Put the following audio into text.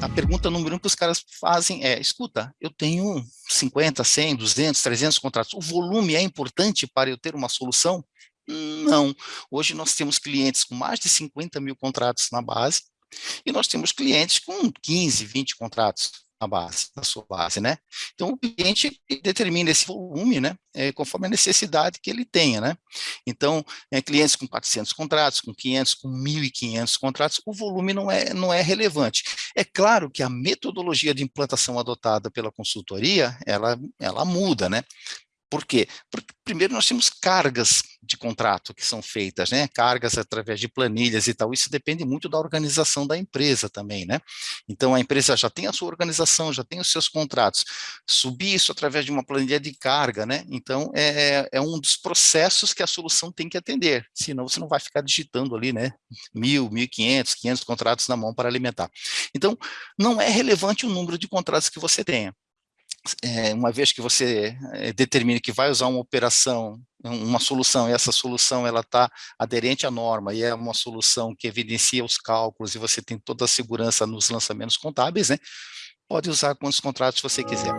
a pergunta número um que os caras fazem é, escuta, eu tenho 50, 100, 200, 300 contratos, o volume é importante para eu ter uma solução? Não. Hoje nós temos clientes com mais de 50 mil contratos na base, e nós temos clientes com 15, 20 contratos na base, na sua base, né? Então, o cliente determina esse volume, né, é, conforme a necessidade que ele tenha, né? Então, é, clientes com 400 contratos, com 500, com 1.500 contratos, o volume não é, não é relevante. É claro que a metodologia de implantação adotada pela consultoria, ela, ela muda, né? Por quê? Porque, primeiro, nós temos cargas contrato que são feitas, né? Cargas através de planilhas e tal. Isso depende muito da organização da empresa também, né? Então, a empresa já tem a sua organização, já tem os seus contratos. Subir isso através de uma planilha de carga, né? Então, é, é, é um dos processos que a solução tem que atender. Senão, você não vai ficar digitando ali, né? Mil, mil quinhentos, quinhentos contratos na mão para alimentar. Então, não é relevante o número de contratos que você tenha é, uma vez que você é, determine que vai usar uma operação, uma solução, e essa solução ela está aderente à norma, e é uma solução que evidencia os cálculos, e você tem toda a segurança nos lançamentos contábeis, né? pode usar quantos contratos você quiser.